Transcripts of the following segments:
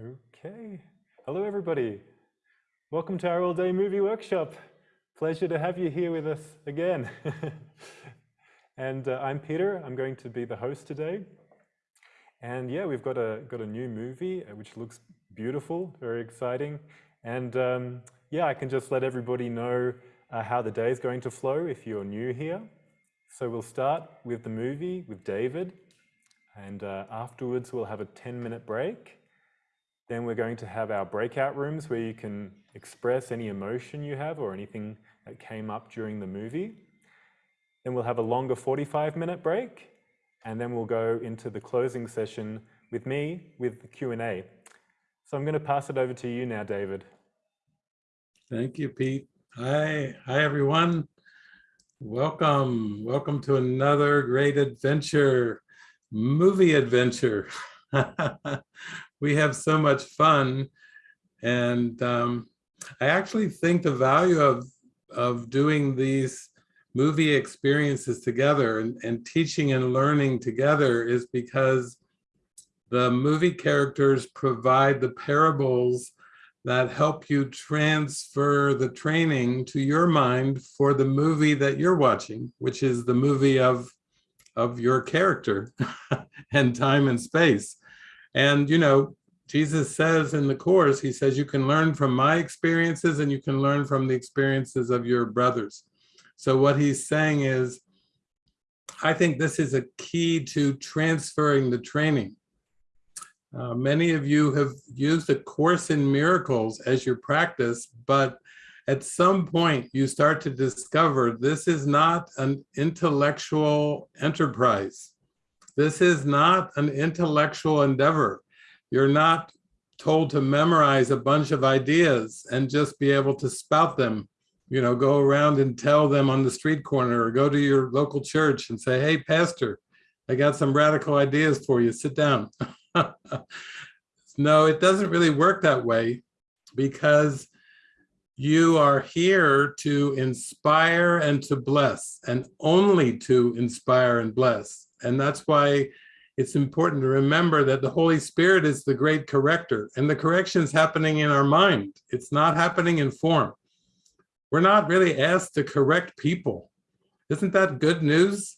Okay. Hello, everybody. Welcome to our all-day movie workshop. Pleasure to have you here with us again. and uh, I'm Peter. I'm going to be the host today. And yeah, we've got a got a new movie uh, which looks beautiful, very exciting. And um, yeah, I can just let everybody know uh, how the day is going to flow if you're new here. So we'll start with the movie with David, and uh, afterwards we'll have a 10 minute break. Then we're going to have our breakout rooms where you can express any emotion you have or anything that came up during the movie. Then we'll have a longer 45 minute break and then we'll go into the closing session with me with the Q&A. So I'm going to pass it over to you now, David. Thank you, Pete. Hi, hi everyone. Welcome, welcome to another great adventure, movie adventure. we have so much fun. And um, I actually think the value of, of doing these movie experiences together and, and teaching and learning together is because the movie characters provide the parables that help you transfer the training to your mind for the movie that you're watching, which is the movie of, of your character and time and space. And, you know, Jesus says in the Course, he says, you can learn from my experiences and you can learn from the experiences of your brothers. So what he's saying is, I think this is a key to transferring the training. Uh, many of you have used a Course in Miracles as your practice, but at some point you start to discover this is not an intellectual enterprise. This is not an intellectual endeavor. You're not told to memorize a bunch of ideas and just be able to spout them, you know, go around and tell them on the street corner or go to your local church and say, hey, pastor, I got some radical ideas for you, sit down. no, it doesn't really work that way because you are here to inspire and to bless and only to inspire and bless. And that's why it's important to remember that the Holy Spirit is the great corrector and the correction is happening in our mind. It's not happening in form. We're not really asked to correct people. Isn't that good news?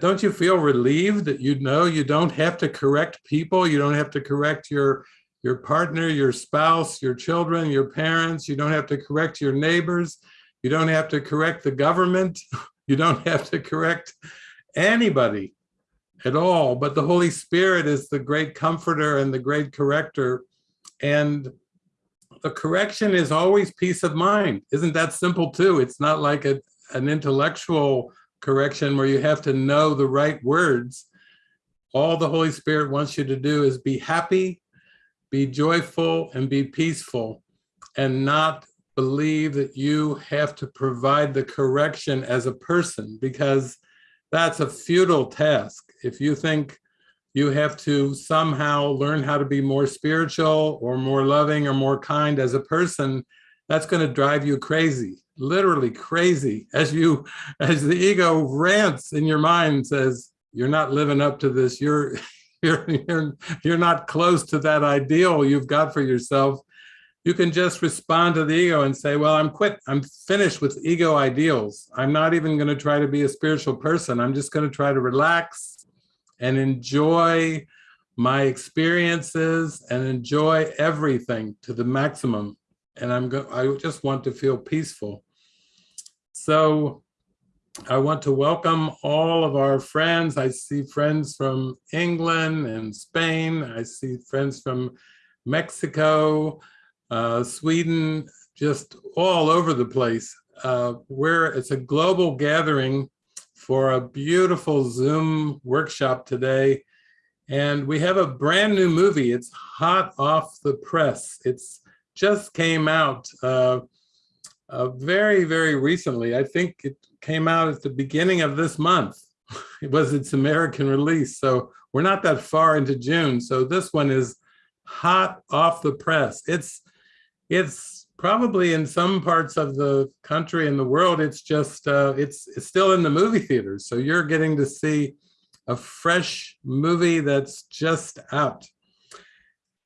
Don't you feel relieved that you know you don't have to correct people? You don't have to correct your, your partner, your spouse, your children, your parents. You don't have to correct your neighbors. You don't have to correct the government. You don't have to correct anybody at all, but the Holy Spirit is the great comforter and the great corrector. And the correction is always peace of mind. Isn't that simple too? It's not like a, an intellectual correction where you have to know the right words. All the Holy Spirit wants you to do is be happy, be joyful, and be peaceful, and not believe that you have to provide the correction as a person because that's a futile task if you think you have to somehow learn how to be more spiritual or more loving or more kind as a person, that's going to drive you crazy, literally crazy, as you, as the ego rants in your mind and says, you're not living up to this, you're, you're, you're, you're not close to that ideal you've got for yourself. You can just respond to the ego and say, well, I'm quit, I'm finished with ego ideals. I'm not even going to try to be a spiritual person. I'm just going to try to relax and enjoy my experiences and enjoy everything to the maximum. And I'm I just want to feel peaceful. So I want to welcome all of our friends. I see friends from England and Spain. I see friends from Mexico, uh, Sweden, just all over the place. Uh, where it's a global gathering for a beautiful Zoom workshop today. And we have a brand new movie. It's hot off the press. It's just came out uh, uh, very, very recently. I think it came out at the beginning of this month. it was its American release. So we're not that far into June. So this one is hot off the press. It's, it's probably in some parts of the country and the world, it's just, uh, it's, it's still in the movie theaters. So you're getting to see a fresh movie that's just out.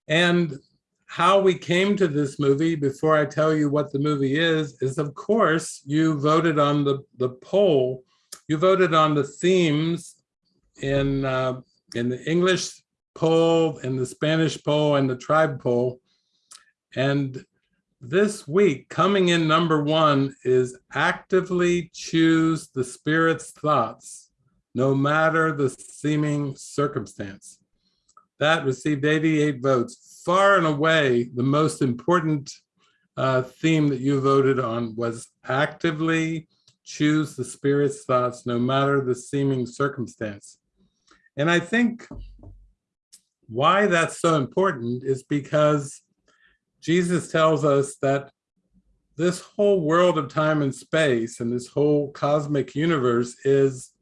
And how we came to this movie, before I tell you what the movie is, is of course you voted on the, the poll. You voted on the themes in, uh, in the English poll, in the Spanish poll, and the tribe poll. And this week, coming in number one is actively choose the spirit's thoughts, no matter the seeming circumstance. That received 88 votes. Far and away, the most important uh, theme that you voted on was actively choose the spirit's thoughts, no matter the seeming circumstance. And I think why that's so important is because Jesus tells us that this whole world of time and space and this whole cosmic universe is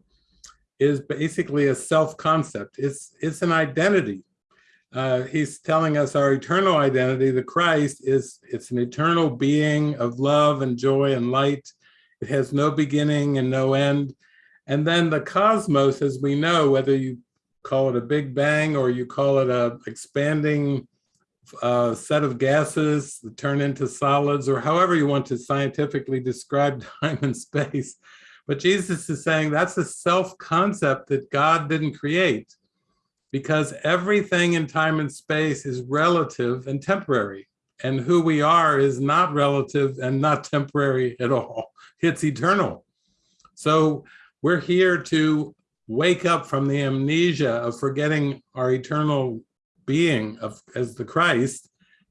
is basically a self-concept. It's it's an identity. Uh, he's telling us our eternal identity, the Christ, is it's an eternal being of love and joy and light. It has no beginning and no end. And then the cosmos, as we know, whether you call it a big bang or you call it a expanding uh, set of gases that turn into solids or however you want to scientifically describe time and space. But Jesus is saying that's a self-concept that God didn't create because everything in time and space is relative and temporary. And who we are is not relative and not temporary at all. It's eternal. So we're here to wake up from the amnesia of forgetting our eternal being of as the Christ,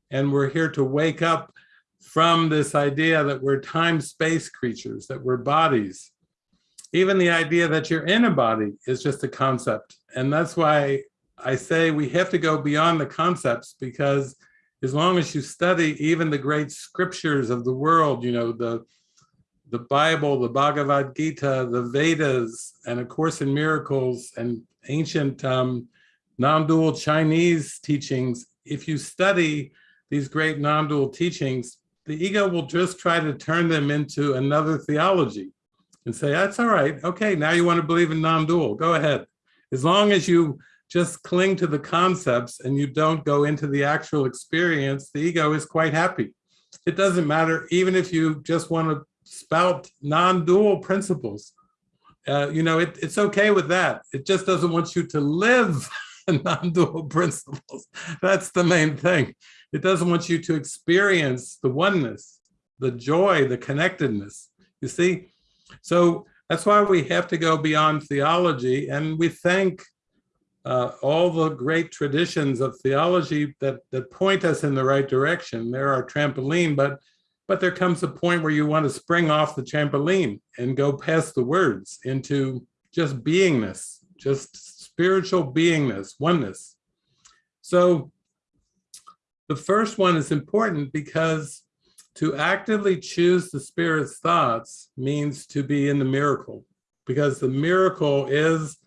and we're here to wake up from this idea that we're time-space creatures, that we're bodies. Even the idea that you're in a body is just a concept. And that's why I say we have to go beyond the concepts because as long as you study even the great scriptures of the world, you know, the the Bible, the Bhagavad Gita, the Vedas, and A Course in Miracles, and ancient um, non-dual Chinese teachings, if you study these great non-dual teachings, the ego will just try to turn them into another theology and say, that's all right. Okay, now you want to believe in non-dual, go ahead. As long as you just cling to the concepts and you don't go into the actual experience, the ego is quite happy. It doesn't matter, even if you just want to spout non-dual principles. Uh, you know, it, it's okay with that. It just doesn't want you to live non-dual principles. That's the main thing. It doesn't want you to experience the oneness, the joy, the connectedness. You see? So that's why we have to go beyond theology. And we thank uh, all the great traditions of theology that, that point us in the right direction. They're our trampoline, but but there comes a point where you want to spring off the trampoline and go past the words into just beingness, just spiritual beingness, oneness. So the first one is important because to actively choose the spirit's thoughts means to be in the miracle because the miracle is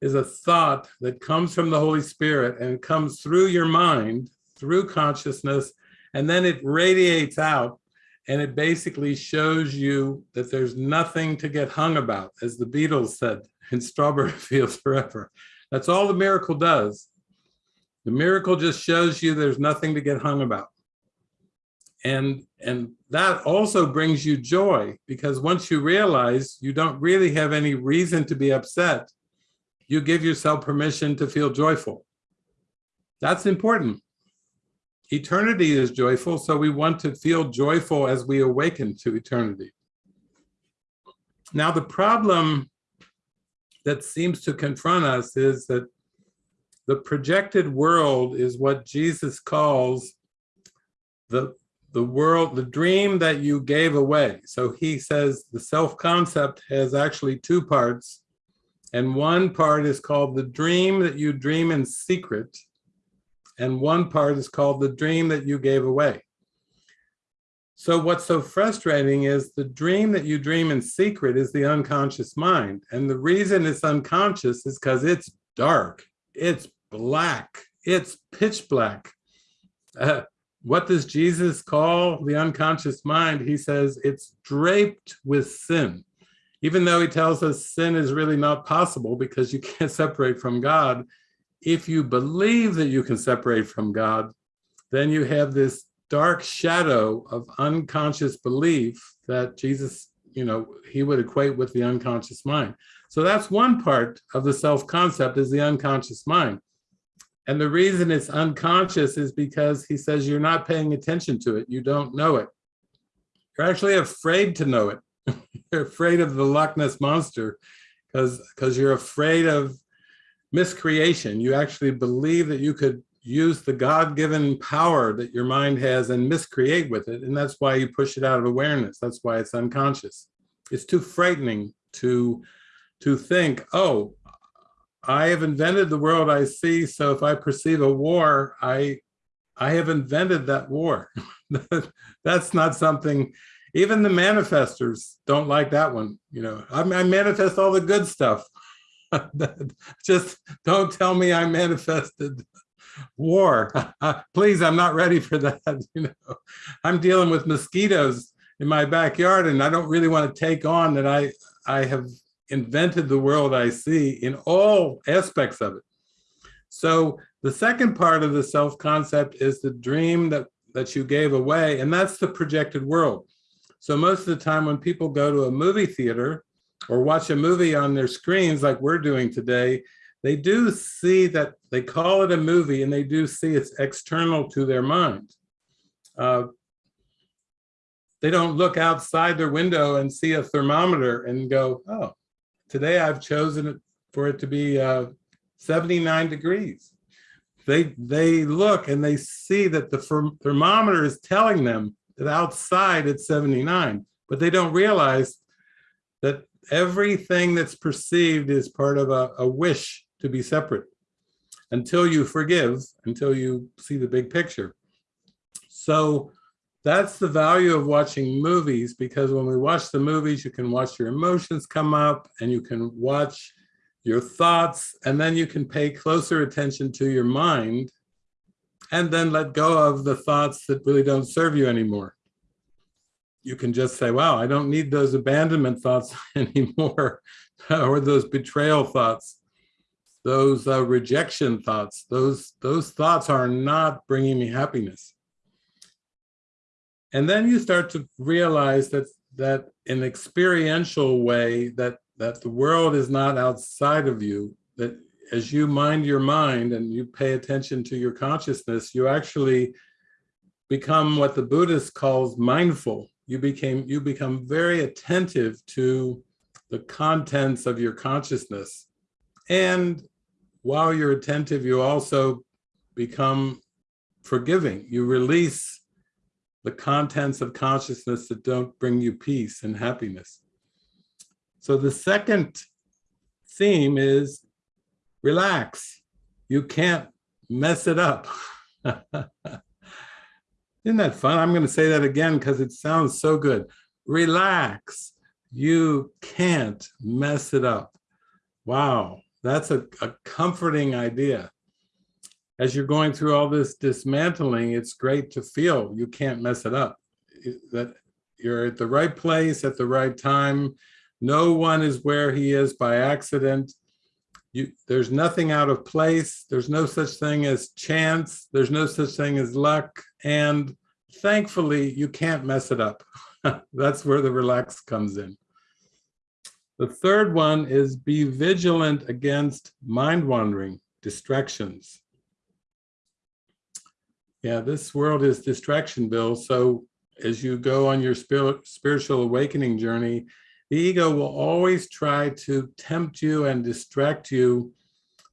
is a thought that comes from the Holy Spirit and comes through your mind, through consciousness, and then it radiates out and it basically shows you that there's nothing to get hung about, as the Beatles said in Strawberry Fields Forever. That's all the miracle does. The miracle just shows you there's nothing to get hung about. And, and that also brings you joy because once you realize you don't really have any reason to be upset, you give yourself permission to feel joyful. That's important. Eternity is joyful, so we want to feel joyful as we awaken to eternity. Now, the problem that seems to confront us is that the projected world is what Jesus calls the, the world, the dream that you gave away. So he says the self-concept has actually two parts. And one part is called the dream that you dream in secret. And one part is called the dream that you gave away. So what's so frustrating is the dream that you dream in secret is the unconscious mind. And the reason it's unconscious is because it's dark, it's black, it's pitch black. Uh, what does Jesus call the unconscious mind? He says it's draped with sin. Even though he tells us sin is really not possible because you can't separate from God, if you believe that you can separate from God, then you have this dark shadow of unconscious belief that Jesus, you know, he would equate with the unconscious mind. So that's one part of the self-concept is the unconscious mind. And the reason it's unconscious is because he says you're not paying attention to it. You don't know it. You're actually afraid to know it. you're afraid of the Loch Ness monster because because you're afraid of miscreation. You actually believe that you could use the God-given power that your mind has and miscreate with it. And that's why you push it out of awareness. That's why it's unconscious. It's too frightening to, to think, oh, I have invented the world I see. So if I perceive a war, I, I have invented that war. that's not something, even the manifestors don't like that one. You know, I, I manifest all the good stuff. Just don't tell me I manifested war. Please, I'm not ready for that. You know, I'm dealing with mosquitoes in my backyard and I don't really want to take on that I, I have invented the world I see in all aspects of it. So the second part of the self-concept is the dream that, that you gave away, and that's the projected world. So most of the time when people go to a movie theater or watch a movie on their screens like we're doing today, they do see that they call it a movie and they do see it's external to their mind. Uh, they don't look outside their window and see a thermometer and go, oh, today I've chosen for it to be uh, 79 degrees. They, they look and they see that the thermometer is telling them that outside it's 79, but they don't realize that everything that's perceived is part of a, a wish to be separate until you forgive, until you see the big picture. So that's the value of watching movies because when we watch the movies, you can watch your emotions come up and you can watch your thoughts and then you can pay closer attention to your mind and then let go of the thoughts that really don't serve you anymore. You can just say, wow, I don't need those abandonment thoughts anymore or those betrayal thoughts those uh, rejection thoughts, those, those thoughts are not bringing me happiness. And then you start to realize that, that in experiential way, that, that the world is not outside of you, that as you mind your mind and you pay attention to your consciousness, you actually become what the Buddhist calls mindful. You became you become very attentive to the contents of your consciousness. And while you're attentive, you also become forgiving. You release the contents of consciousness that don't bring you peace and happiness. So the second theme is relax. You can't mess it up. Isn't that fun? I'm going to say that again because it sounds so good. Relax. You can't mess it up. Wow. That's a, a comforting idea. As you're going through all this dismantling, it's great to feel you can't mess it up. That you're at the right place at the right time. No one is where he is by accident. You, there's nothing out of place. There's no such thing as chance. There's no such thing as luck. And thankfully, you can't mess it up. That's where the relax comes in. The third one is be vigilant against mind wandering, distractions. Yeah, this world is distraction, Bill. So as you go on your spirit, spiritual awakening journey, the ego will always try to tempt you and distract you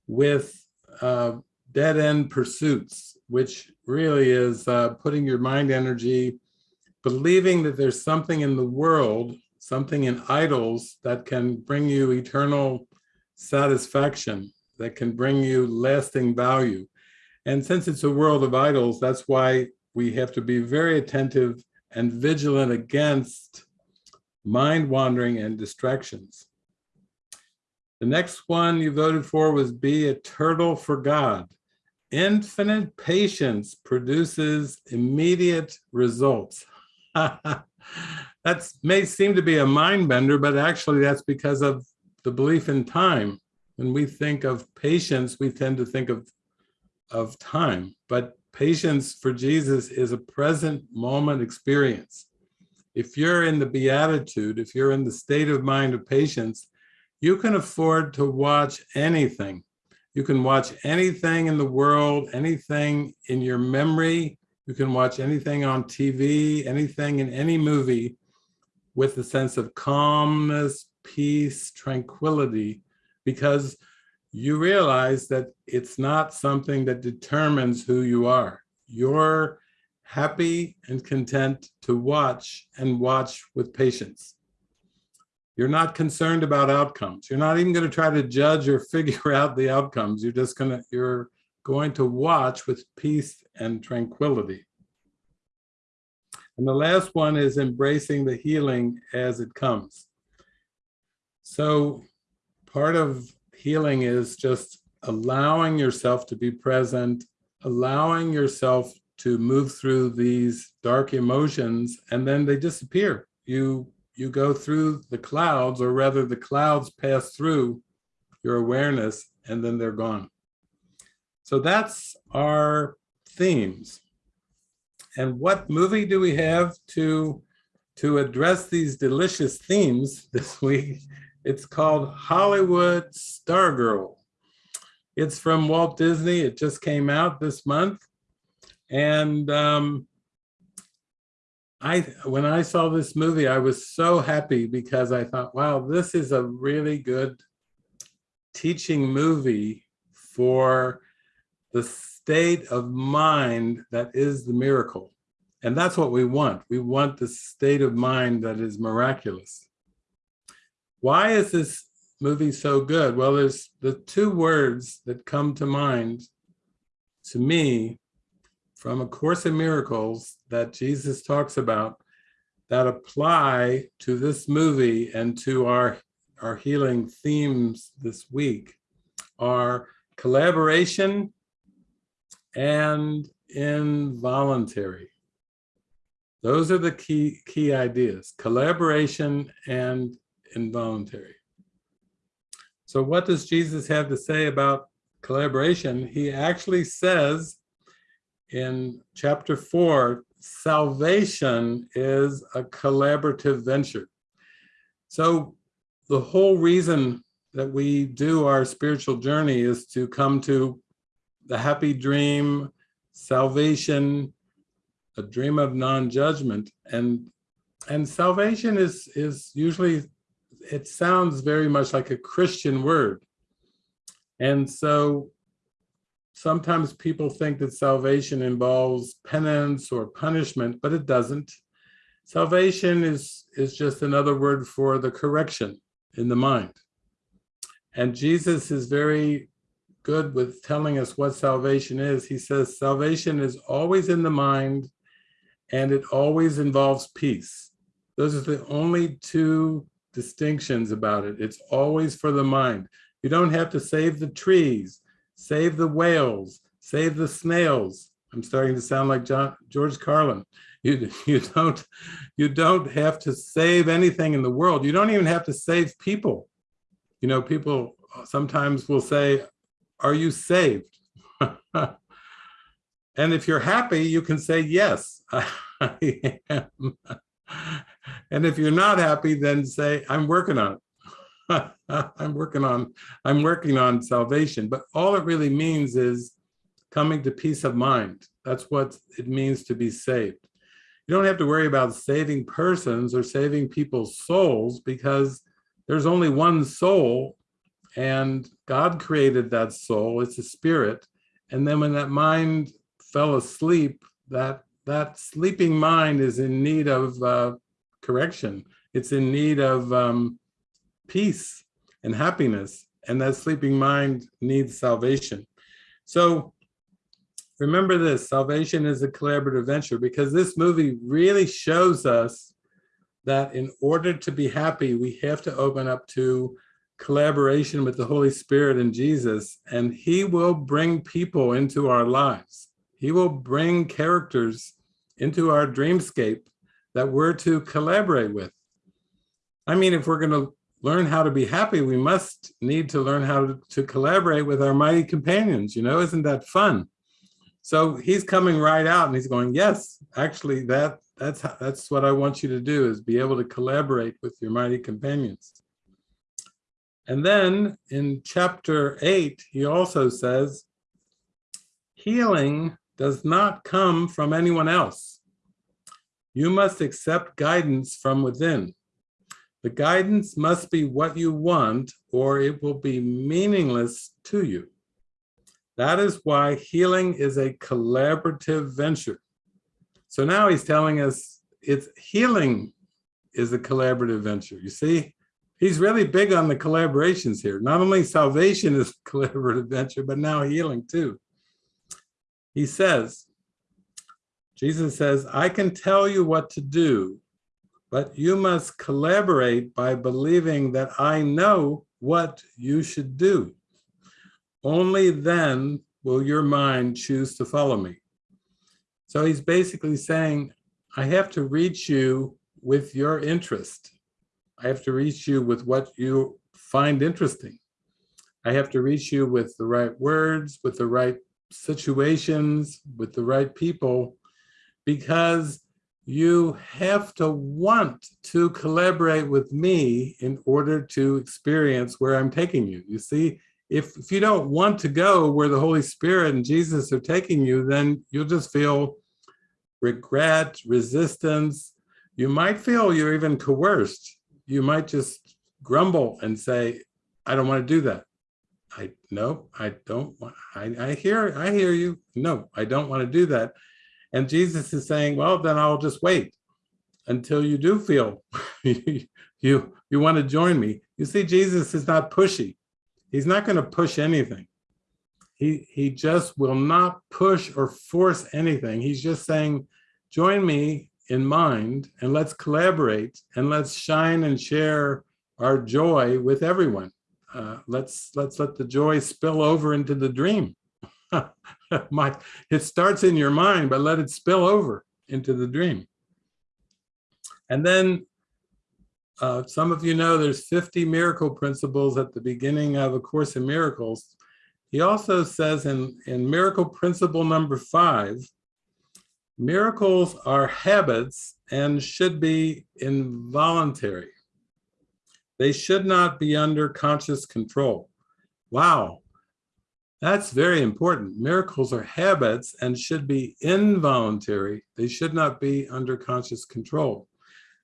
with uh, dead-end pursuits, which really is uh, putting your mind energy, believing that there's something in the world something in idols that can bring you eternal satisfaction, that can bring you lasting value. And since it's a world of idols, that's why we have to be very attentive and vigilant against mind wandering and distractions. The next one you voted for was be a turtle for God. Infinite patience produces immediate results. that may seem to be a mind bender, but actually that's because of the belief in time. When we think of patience, we tend to think of, of time, but patience for Jesus is a present moment experience. If you're in the beatitude, if you're in the state of mind of patience, you can afford to watch anything. You can watch anything in the world, anything in your memory. You can watch anything on TV, anything in any movie with a sense of calmness, peace, tranquility, because you realize that it's not something that determines who you are. You're happy and content to watch and watch with patience. You're not concerned about outcomes. You're not even going to try to judge or figure out the outcomes. You're just going to, you're going to watch with peace and tranquility. And the last one is embracing the healing as it comes. So part of healing is just allowing yourself to be present, allowing yourself to move through these dark emotions, and then they disappear. You, you go through the clouds, or rather the clouds pass through your awareness, and then they're gone. So that's our themes. And what movie do we have to, to address these delicious themes this week? It's called Hollywood Stargirl. It's from Walt Disney. It just came out this month. And um, I, when I saw this movie, I was so happy because I thought, wow, this is a really good teaching movie for the state of mind that is the miracle. And that's what we want. We want the state of mind that is miraculous. Why is this movie so good? Well, there's the two words that come to mind to me from A Course in Miracles that Jesus talks about that apply to this movie and to our, our healing themes this week are collaboration and involuntary. Those are the key, key ideas, collaboration and involuntary. So what does Jesus have to say about collaboration? He actually says in chapter four, salvation is a collaborative venture. So the whole reason that we do our spiritual journey is to come to the happy dream, salvation, a dream of non-judgment. And, and salvation is, is usually it sounds very much like a Christian word. And so sometimes people think that salvation involves penance or punishment, but it doesn't. Salvation is, is just another word for the correction in the mind. And Jesus is very good with telling us what salvation is. He says salvation is always in the mind and it always involves peace. Those are the only two distinctions about it. It's always for the mind. You don't have to save the trees, save the whales, save the snails. I'm starting to sound like John, George Carlin. You, you, don't, you don't have to save anything in the world. You don't even have to save people. You know, people sometimes will say, are you saved? and if you're happy, you can say, yes, I am. And if you're not happy, then say, I'm working on it. I'm working on, I'm working on salvation. But all it really means is coming to peace of mind. That's what it means to be saved. You don't have to worry about saving persons or saving people's souls because there's only one soul and God created that soul, it's a spirit. And then when that mind fell asleep, that, that sleeping mind is in need of uh, correction. It's in need of um, peace and happiness, and that sleeping mind needs salvation. So remember this, salvation is a collaborative venture because this movie really shows us that in order to be happy, we have to open up to collaboration with the Holy Spirit and Jesus, and he will bring people into our lives. He will bring characters into our dreamscape that we're to collaborate with. I mean, if we're going to learn how to be happy, we must need to learn how to, collaborate with our mighty companions, you know, isn't that fun? So he's coming right out and he's going, yes, actually that that's how, that's what I want you to do is be able to collaborate with your mighty companions. And then in chapter eight, he also says, healing does not come from anyone else. You must accept guidance from within. The guidance must be what you want or it will be meaningless to you. That is why healing is a collaborative venture. So now he's telling us it's healing is a collaborative venture. You see, he's really big on the collaborations here. Not only salvation is a collaborative venture, but now healing too. He says, Jesus says, I can tell you what to do, but you must collaborate by believing that I know what you should do. Only then will your mind choose to follow me. So he's basically saying, I have to reach you with your interest. I have to reach you with what you find interesting. I have to reach you with the right words, with the right situations, with the right people, because you have to want to collaborate with me in order to experience where I'm taking you. You see, if, if you don't want to go where the Holy Spirit and Jesus are taking you, then you'll just feel regret, resistance. You might feel you're even coerced. You might just grumble and say, I don't want to do that. I no, I don't want, I, I hear, I hear you. No, I don't want to do that. And Jesus is saying, well, then I'll just wait until you do feel you, you, want to join me. You see, Jesus is not pushy. He's not going to push anything. He, he just will not push or force anything. He's just saying, join me in mind and let's collaborate and let's shine and share our joy with everyone. Uh, let's let's let the joy spill over into the dream. My, it starts in your mind, but let it spill over into the dream. And then uh, some of you know there's 50 miracle principles at the beginning of A Course in Miracles. He also says in, in miracle principle number five, miracles are habits and should be involuntary. They should not be under conscious control. Wow, that's very important. Miracles are habits and should be involuntary. They should not be under conscious control.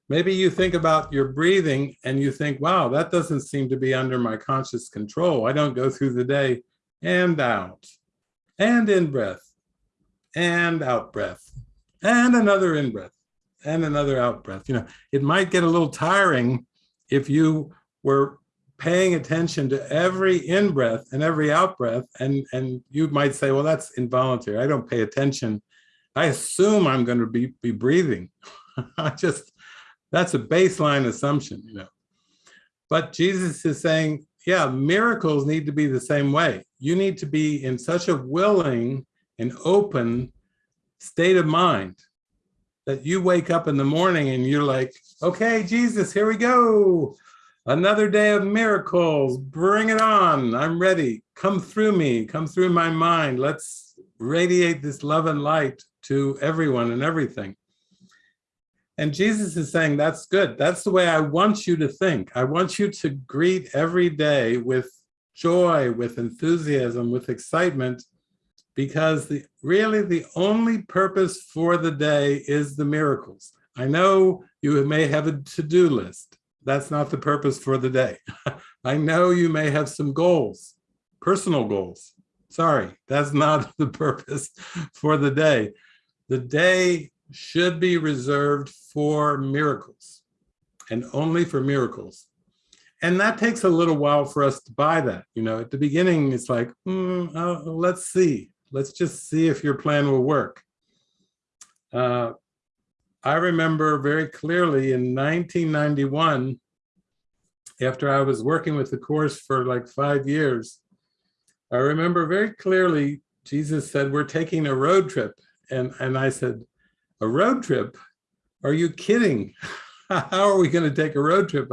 Maybe you think about your breathing and you think, wow, that doesn't seem to be under my conscious control. I don't go through the day and out and in breath and out breath and another in breath and another out breath. You know, it might get a little tiring if you were paying attention to every in breath and every out breath and and you might say well that's involuntary. I don't pay attention. I assume i'm going to be be breathing. I just that's a baseline assumption you know. But jesus is saying yeah miracles need to be the same way. You need to be in such a willing and open state of mind that you wake up in the morning and you're like okay jesus here we go Another day of miracles, bring it on. I'm ready. Come through me, come through my mind. Let's radiate this love and light to everyone and everything. And Jesus is saying, that's good. That's the way I want you to think. I want you to greet every day with joy, with enthusiasm, with excitement, because the really the only purpose for the day is the miracles. I know you may have a to-do list that's not the purpose for the day. I know you may have some goals, personal goals. Sorry, that's not the purpose for the day. The day should be reserved for miracles and only for miracles. And that takes a little while for us to buy that. You know, at the beginning, it's like, mm, oh, let's see. Let's just see if your plan will work. Uh, I remember very clearly in 1991, after I was working with the course for like five years, I remember very clearly, Jesus said, we're taking a road trip. And, and I said, a road trip? Are you kidding? How are we going to take a road trip?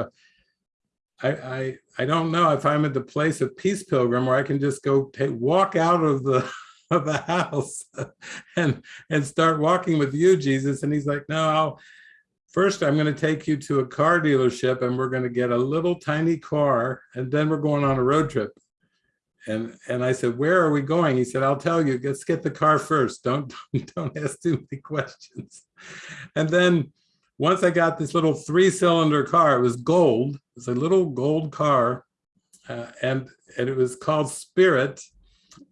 I, I, I don't know if I'm at the place of Peace Pilgrim where I can just go take, walk out of the of the house and and start walking with you, Jesus. And he's like, no, I'll first I'm going to take you to a car dealership and we're going to get a little tiny car and then we're going on a road trip. And and I said, where are we going? He said, I'll tell you, let's get the car first. Don't don't ask too many questions. And then once I got this little three cylinder car, it was gold. It was a little gold car uh, and, and it was called Spirit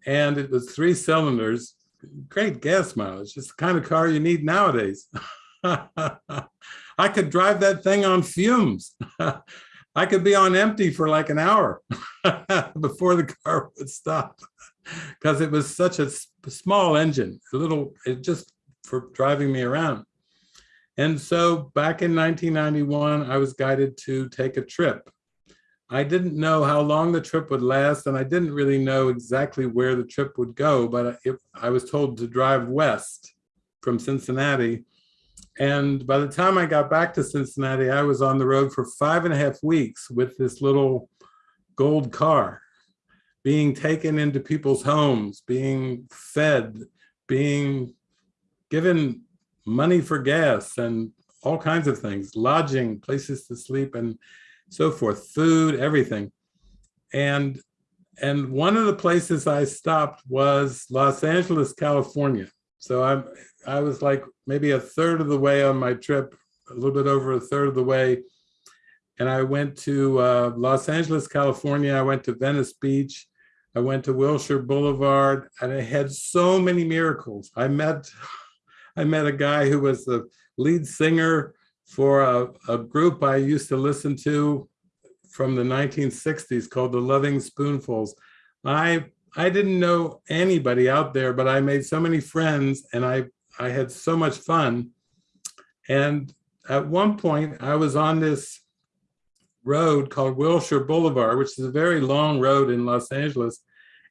and it was three cylinders, great gas mileage, just the kind of car you need nowadays. I could drive that thing on fumes. I could be on empty for like an hour before the car would stop because it was such a small engine, a little, it just for driving me around. And so back in 1991, I was guided to take a trip. I didn't know how long the trip would last, and I didn't really know exactly where the trip would go, but it, I was told to drive west from Cincinnati. And by the time I got back to Cincinnati, I was on the road for five and a half weeks with this little gold car, being taken into people's homes, being fed, being given money for gas and all kinds of things, lodging, places to sleep and so forth, food, everything. And, and one of the places I stopped was Los Angeles, California. So I, I was like maybe a third of the way on my trip, a little bit over a third of the way. And I went to uh, Los Angeles, California. I went to Venice Beach. I went to Wilshire Boulevard and I had so many miracles. I met, I met a guy who was the lead singer for a, a group I used to listen to from the 1960s called the Loving Spoonfuls. I I didn't know anybody out there, but I made so many friends and I, I had so much fun. And at one point I was on this road called Wilshire Boulevard, which is a very long road in Los Angeles.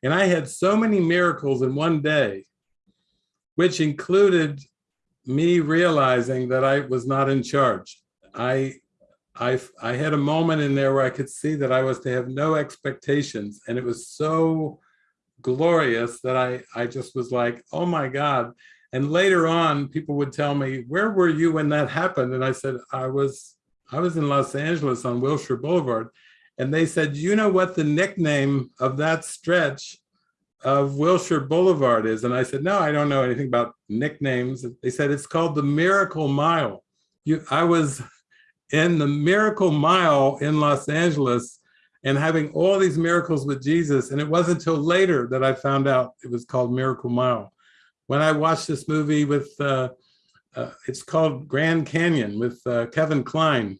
And I had so many miracles in one day, which included me realizing that I was not in charge. I, I, I had a moment in there where I could see that I was to have no expectations. And it was so glorious that I, I just was like, oh my God. And later on, people would tell me, where were you when that happened? And I said, I was, I was in Los Angeles on Wilshire Boulevard. And they said, you know what the nickname of that stretch of Wilshire Boulevard is? And I said, no, I don't know anything about nicknames. They said, it's called the Miracle Mile. You, I was in the Miracle Mile in Los Angeles and having all these miracles with Jesus. And it wasn't until later that I found out it was called Miracle Mile. When I watched this movie with, uh, uh, it's called Grand Canyon with uh, Kevin Kline.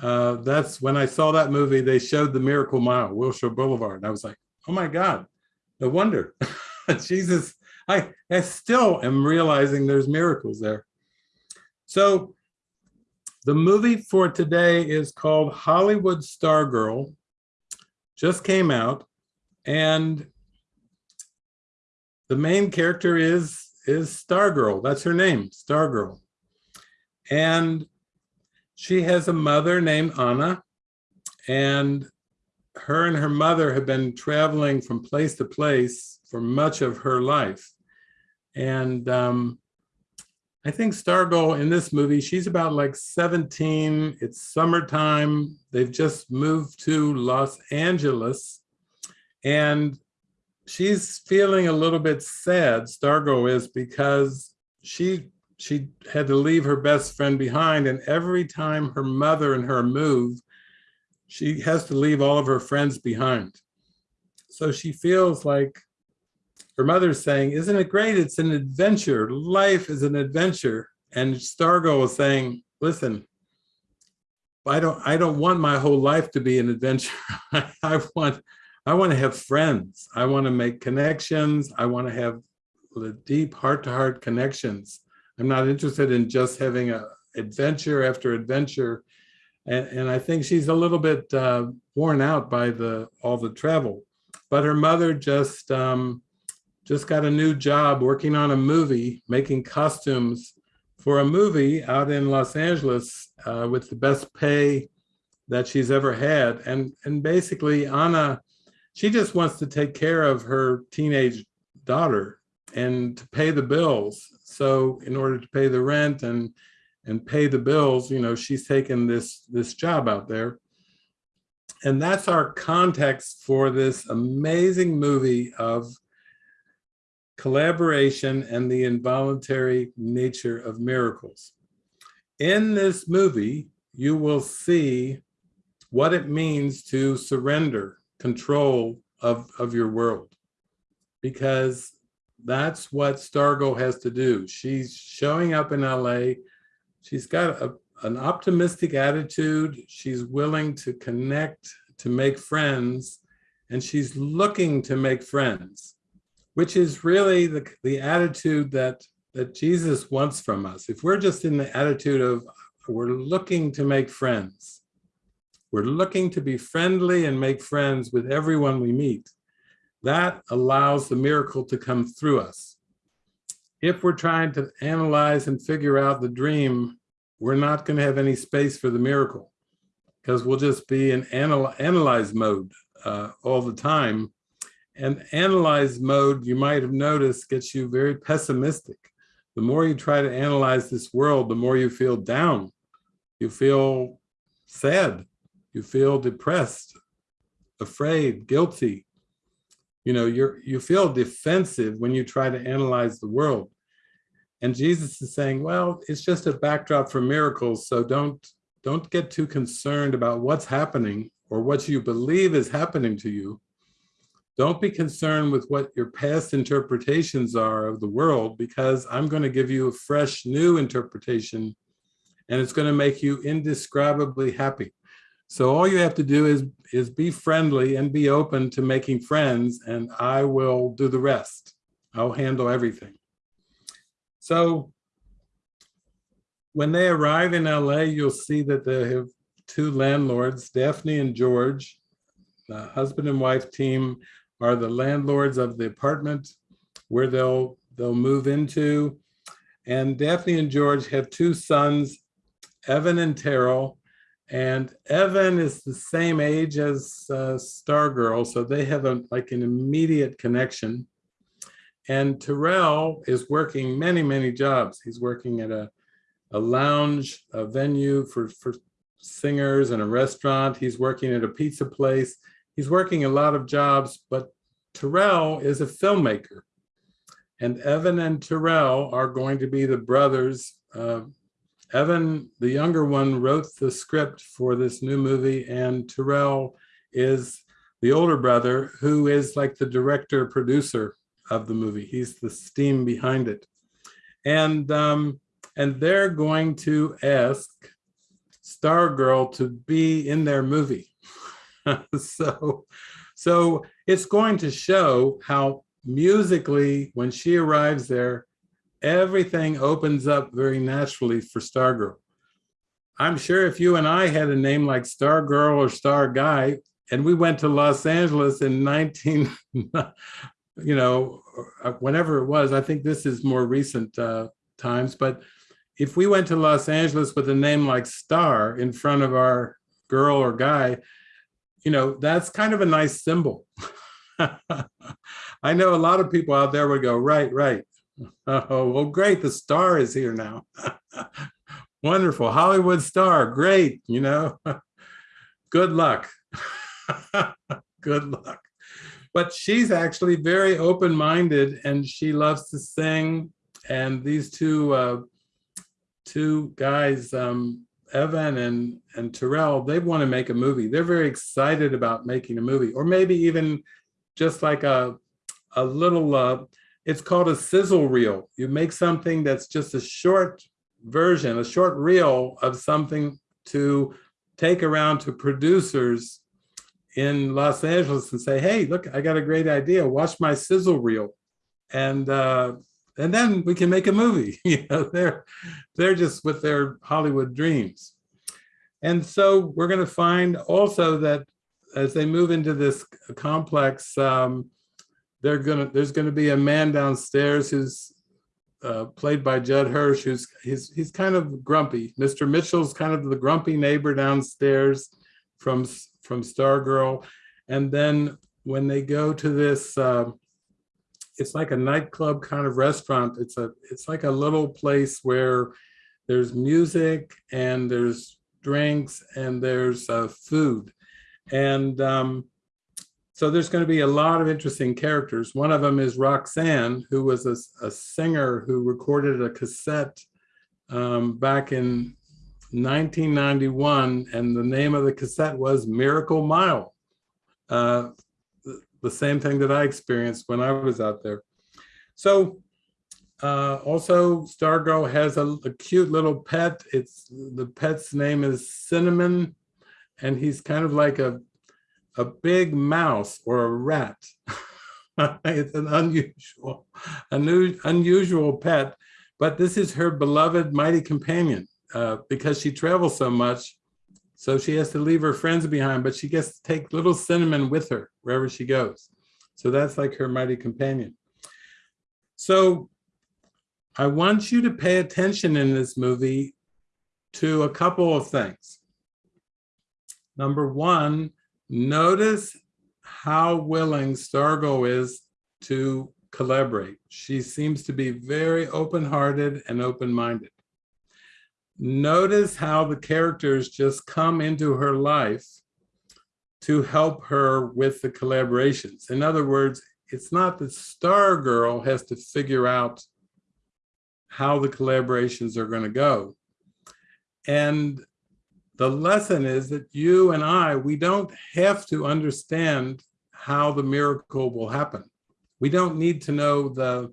Uh, that's when I saw that movie, they showed the Miracle Mile, Wilshire Boulevard. And I was like, oh my God, no wonder. Jesus, I, I still am realizing there's miracles there. So the movie for today is called Hollywood Stargirl just came out and the main character is is Stargirl. That's her name, Stargirl. And she has a mother named Anna and her and her mother have been traveling from place to place for much of her life. And um, I think Stargirl in this movie, she's about like 17. It's summertime. They've just moved to Los Angeles. And she's feeling a little bit sad, Stargirl is, because she she had to leave her best friend behind. And every time her mother and her move, she has to leave all of her friends behind. So she feels like her mother's saying, isn't it great? It's an adventure. Life is an adventure. And Stargirl is saying, listen, I don't, I don't want my whole life to be an adventure. I want, I want to have friends. I want to make connections. I want to have the deep heart-to-heart -heart connections. I'm not interested in just having a adventure after adventure. And, and I think she's a little bit uh, worn out by the all the travel. But her mother just um, just got a new job working on a movie, making costumes for a movie out in Los Angeles uh, with the best pay that she's ever had. And, and basically Anna, she just wants to take care of her teenage daughter and to pay the bills. So in order to pay the rent and and pay the bills, you know, she's taken this this job out there. And that's our context for this amazing movie of collaboration and the involuntary nature of miracles. In this movie, you will see what it means to surrender control of, of your world. Because that's what Stargirl has to do. She's showing up in LA. She's got a, an optimistic attitude. She's willing to connect, to make friends, and she's looking to make friends, which is really the, the attitude that, that Jesus wants from us. If we're just in the attitude of we're looking to make friends, we're looking to be friendly and make friends with everyone we meet, that allows the miracle to come through us. If we're trying to analyze and figure out the dream, we're not going to have any space for the miracle because we'll just be in anal analyze mode uh, all the time. And analyze mode, you might have noticed, gets you very pessimistic. The more you try to analyze this world, the more you feel down. You feel sad. You feel depressed, afraid, guilty. You know, you're you feel defensive when you try to analyze the world. And Jesus is saying, well, it's just a backdrop for miracles. So don't don't get too concerned about what's happening or what you believe is happening to you. Don't be concerned with what your past interpretations are of the world, because I'm going to give you a fresh new interpretation and it's going to make you indescribably happy. So all you have to do is, is be friendly and be open to making friends and I will do the rest. I'll handle everything. So when they arrive in LA, you'll see that they have two landlords, Daphne and George. The husband and wife team are the landlords of the apartment where they'll they'll move into. And Daphne and George have two sons, Evan and Terrell. And Evan is the same age as uh, Stargirl, so they have a, like an immediate connection. And Terrell is working many, many jobs. He's working at a, a lounge, a venue for, for singers and a restaurant. He's working at a pizza place. He's working a lot of jobs, but Terrell is a filmmaker. And Evan and Terrell are going to be the brothers. Uh, Evan, the younger one, wrote the script for this new movie, and Terrell is the older brother who is like the director producer of the movie. He's the steam behind it. And, um, and they're going to ask Stargirl to be in their movie. so, so it's going to show how musically, when she arrives there, everything opens up very naturally for Stargirl. I'm sure if you and I had a name like Stargirl or Star Guy, and we went to Los Angeles in 19, you know, uh, whenever it was, I think this is more recent uh, times, but if we went to Los Angeles with a name like Star in front of our girl or guy, you know, that's kind of a nice symbol. I know a lot of people out there would go, right, right. Oh, well, great, the star is here now. Wonderful, Hollywood star, great, you know. Good luck. Good luck. But she's actually very open-minded and she loves to sing. And these two uh, two guys, um, Evan and, and Terrell, they want to make a movie. They're very excited about making a movie, or maybe even just like a, a little, uh, it's called a sizzle reel. You make something that's just a short version, a short reel of something to take around to producers in Los Angeles and say, hey, look, I got a great idea. Watch my sizzle reel. And uh, and then we can make a movie. you know, they're they're just with their Hollywood dreams. And so we're going to find also that as they move into this complex, um, they're gonna there's going to be a man downstairs who's uh, played by Judd Hirsch, who's he's he's kind of grumpy. Mr. Mitchell's kind of the grumpy neighbor downstairs from from Stargirl, and then when they go to this uh, it's like a nightclub kind of restaurant. It's a it's like a little place where there's music and there's drinks and there's uh, food. And um, so there's going to be a lot of interesting characters. One of them is Roxanne, who was a, a singer who recorded a cassette um, back in 1991, and the name of the cassette was Miracle Mile. Uh, the, the same thing that I experienced when I was out there. So uh, also, Stargirl has a, a, cute little pet. It's the pet's name is Cinnamon, and he's kind of like a a big mouse or a rat. it's an unusual, unusual pet, but this is her beloved mighty companion uh, because she travels so much. So she has to leave her friends behind, but she gets to take little cinnamon with her wherever she goes. So that's like her mighty companion. So I want you to pay attention in this movie to a couple of things. Number one, notice how willing Stargirl is to collaborate. She seems to be very open-hearted and open-minded. Notice how the characters just come into her life to help her with the collaborations. In other words, it's not that Stargirl has to figure out how the collaborations are going to go. And the lesson is that you and I, we don't have to understand how the miracle will happen. We don't need to know the,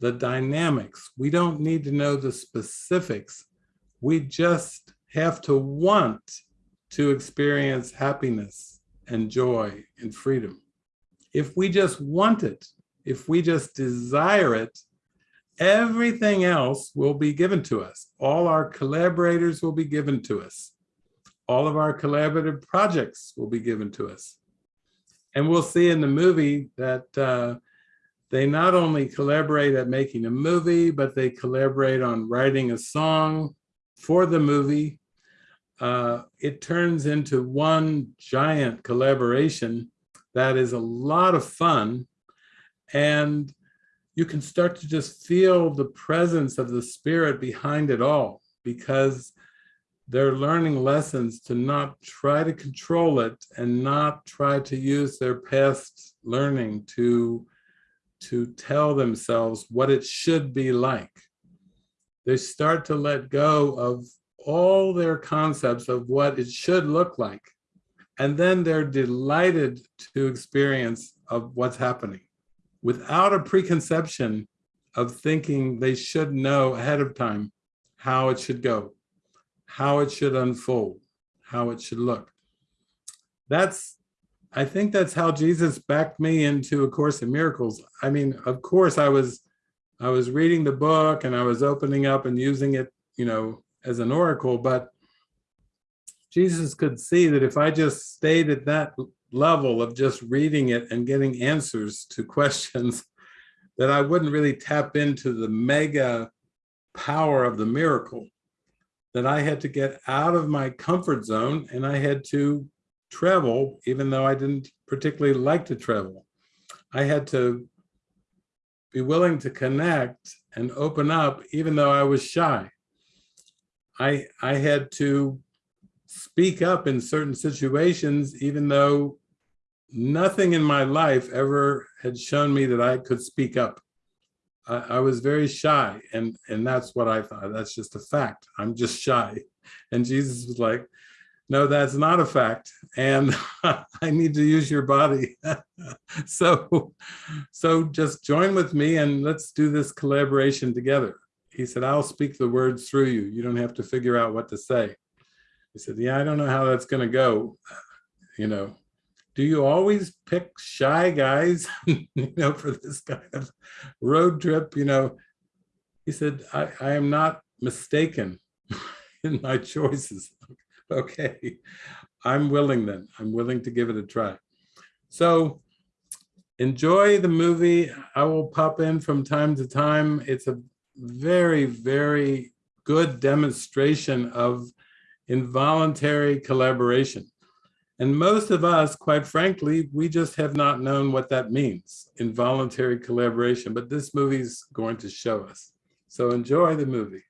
the dynamics. We don't need to know the specifics. We just have to want to experience happiness and joy and freedom. If we just want it, if we just desire it, Everything else will be given to us. All our collaborators will be given to us. All of our collaborative projects will be given to us. And we'll see in the movie that uh, they not only collaborate at making a movie, but they collaborate on writing a song for the movie. Uh, it turns into one giant collaboration that is a lot of fun. And you can start to just feel the presence of the spirit behind it all because they're learning lessons to not try to control it and not try to use their past learning to to tell themselves what it should be like. They start to let go of all their concepts of what it should look like. And then they're delighted to experience of what's happening without a preconception of thinking they should know ahead of time how it should go, how it should unfold, how it should look. That's, I think that's how Jesus backed me into A Course in Miracles. I mean, of course I was, I was reading the book and I was opening up and using it, you know, as an oracle, but Jesus could see that if I just stayed at that level of just reading it and getting answers to questions that I wouldn't really tap into the mega power of the miracle, that I had to get out of my comfort zone and I had to travel, even though I didn't particularly like to travel. I had to be willing to connect and open up, even though I was shy. I, I had to speak up in certain situations, even though nothing in my life ever had shown me that I could speak up. I, I, was very shy and, and that's what I thought. That's just a fact. I'm just shy. And Jesus was like, no, that's not a fact. And I need to use your body. so, so just join with me and let's do this collaboration together. He said, I'll speak the words through you. You don't have to figure out what to say. He said, yeah, I don't know how that's going to go. You know, do you always pick shy guys, you know, for this kind of road trip? You know, he said, I, I am not mistaken in my choices. okay, I'm willing then. I'm willing to give it a try. So enjoy the movie. I will pop in from time to time. It's a very, very good demonstration of involuntary collaboration. And most of us, quite frankly, we just have not known what that means, involuntary collaboration, but this movie's going to show us. So enjoy the movie.